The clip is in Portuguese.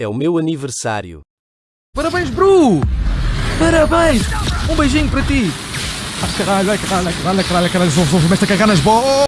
É o meu aniversário. Parabéns, Bru! Parabéns! Um beijinho para ti! Ah, ai, caralho, ai, caralho, ai, caralho, ai, caralho, caralho, caralho, Vou sou, a cagar nas bolas!